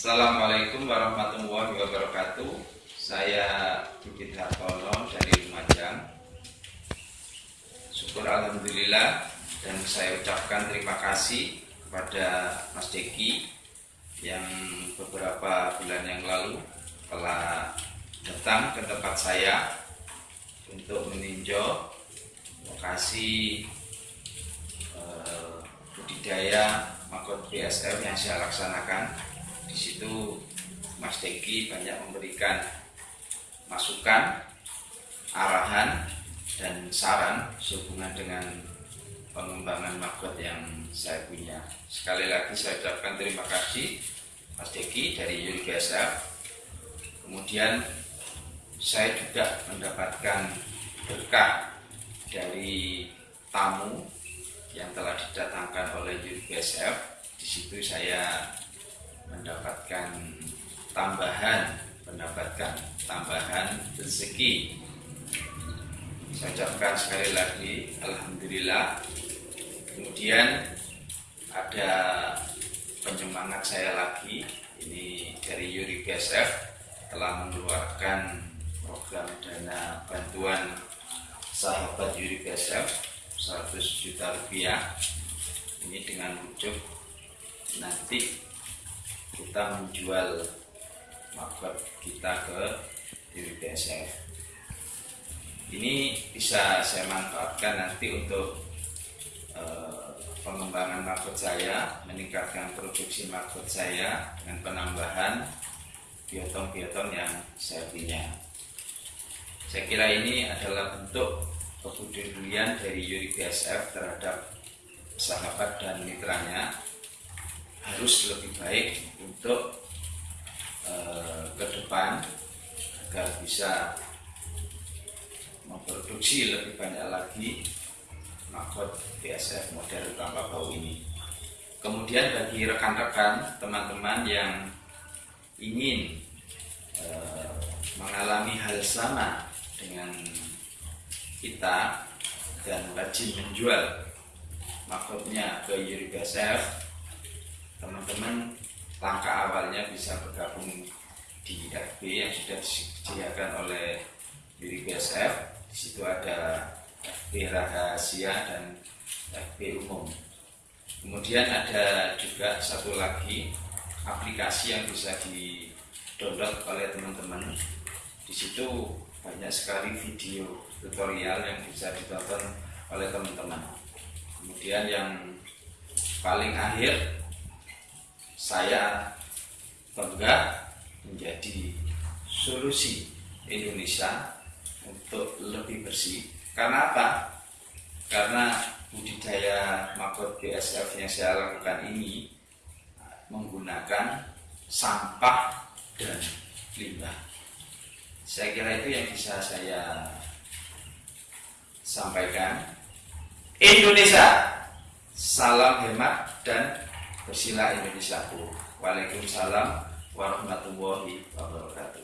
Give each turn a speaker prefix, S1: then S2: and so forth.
S1: Assalamualaikum warahmatullahi wabarakatuh. Saya Bukit Hartono dari Lumajang. Syukur Alhamdulillah Dan saya ucapkan terima kasih kepada Mas Deki Yang beberapa bulan yang lalu telah datang ke tempat saya Untuk meninjau lokasi eh, budidaya makot BSF yang saya laksanakan situ Mas Deki banyak memberikan masukan, arahan, dan saran sehubungan dengan pengembangan maggot yang saya punya. Sekali lagi saya ucapkan terima kasih Mas Deki dari BSF. Kemudian saya juga mendapatkan berkah dari tamu yang telah didatangkan oleh Yuri BSF. Di situ saya mendapatkan tambahan mendapatkan tambahan rezeki. Saya ucapkan sekali lagi Alhamdulillah. Kemudian ada penyemangat saya lagi ini dari Yuri BSF telah mengeluarkan program dana bantuan sahabat Yuri BSF 100 juta rupiah. Ini dengan wujud nanti kita menjual market kita ke diri BSF ini bisa saya manfaatkan nanti untuk uh, pengembangan market saya meningkatkan produksi market saya dengan penambahan biotong-biotong yang saya punya. Saya kira ini adalah bentuk kepedulian dari Yuri BSF terhadap sahabat dan mitranya. Harus lebih baik untuk uh, ke depan agar bisa memproduksi lebih banyak lagi makot BSF model tanpa bau ini. Kemudian bagi rekan-rekan, teman-teman yang ingin uh, mengalami hal sama dengan kita dan rajin menjual makotnya ke Yuri BSF teman-teman langkah awalnya bisa bergabung di FB yang sudah disediakan oleh diri BSF. Di situ ada FB rahasia dan FB umum. Kemudian ada juga satu lagi aplikasi yang bisa di download oleh teman-teman. Di situ banyak sekali video tutorial yang bisa ditonton oleh teman-teman. Kemudian yang paling akhir saya bangga menjadi solusi Indonesia untuk lebih bersih. Karena apa? Karena budidaya makot BSF yang saya lakukan ini menggunakan sampah dan limbah. Saya kira itu yang bisa saya sampaikan. Indonesia, salam hemat dan Bersila Indonesiaku. Waalaikumsalam warahmatullahi wabarakatuh.